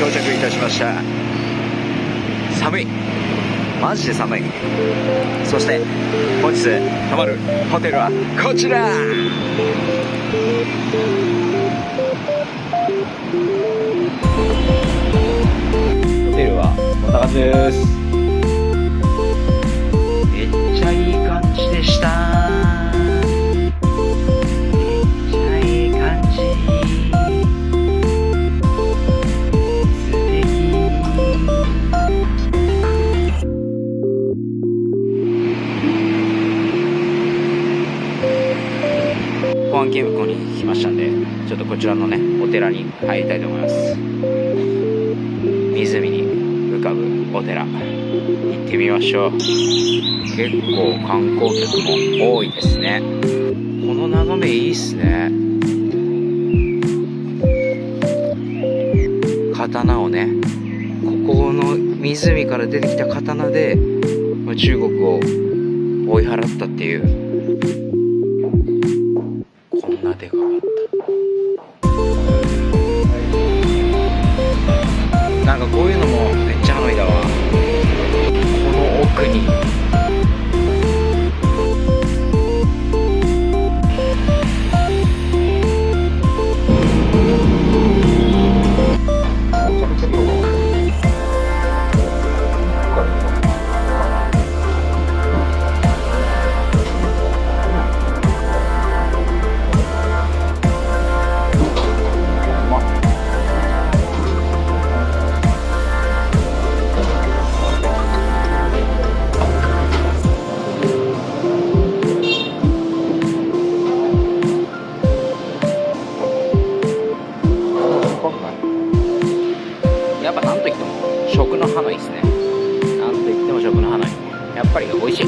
到着いたしました。寒い。マジで寒い。そして本日泊まるホテルはこちら。ホテルはこんな感じです。保安検向に来ましたんでちょっとこちらのねお寺に入りたいと思います。湖に浮かぶお寺行ってみましょう。結構観光客も多いですね。この眺めいいっすね。刀をねここの湖から出てきた刀で中国を追い払ったっていう。こういうのもめっちゃハノイだわ。この奥に。食のハノイですね。なんといっても食のハノイやっぱり美味しい。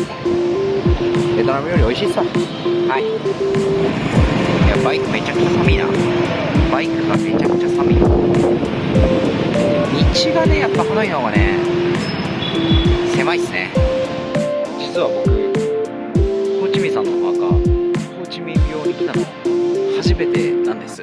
ベトナムより美味しいっすさはい。いやバイクめちゃくちゃ寒いな。バイクがめちゃくちゃ寒い。道がねやっぱハノイの方がね狭いっすね。実は僕ホーチミンさんのお墓ホーチミン病に来たの初めてなんです。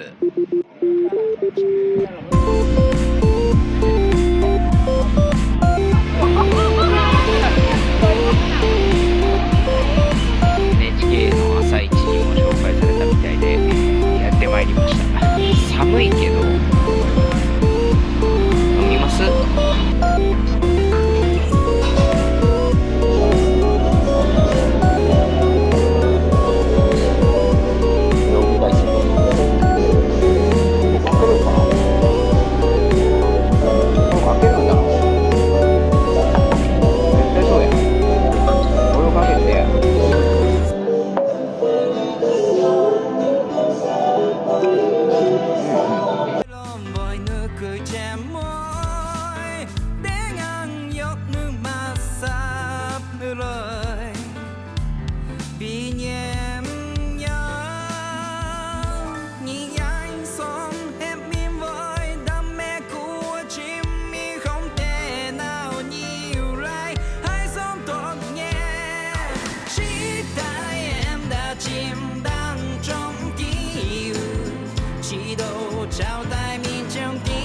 ชา民ไท